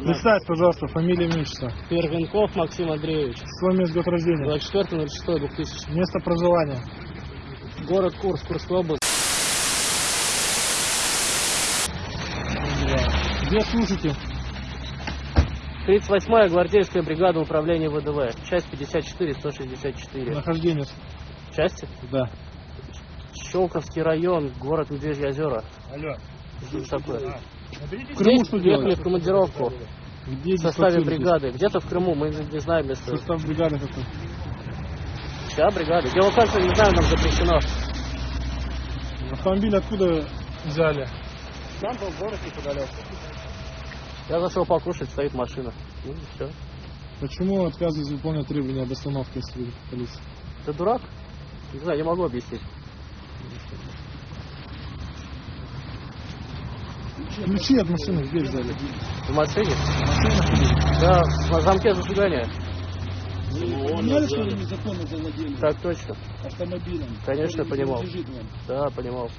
Представь, пожалуйста, фамилия, имя, отчество. Первенков Максим Андреевич. Свой месяц год рождения. 24.06.2000. Место проживания. Город Курск, Курская область. Где служите? 38-я гвардейская бригада управления ВДВ. Часть 54-164. Нахождение. Части? Да. Щелковский район, город Медвежьи озера. Алло. Что такое? В Крыму что делаете? в командировку Где в составе бригады. Где-то в Крыму, мы не знаем место. Состав бригады какой? Вся бригада. Геолокация, не знаю, нам запрещено. Автомобиль откуда взяли? Там был город неподалеку. Я зашел покушать, стоит машина. Ну, все. Почему отказываетесь выполнять требования об остановке если полиции? Ты дурак? Не знаю, не могу объяснить. Ключи от машины где взяли? В машине? Да, на замке зажигания. Понимали, что вы незаконно завладели Так точно. автомобилем? Конечно, понимал. Да, понимал.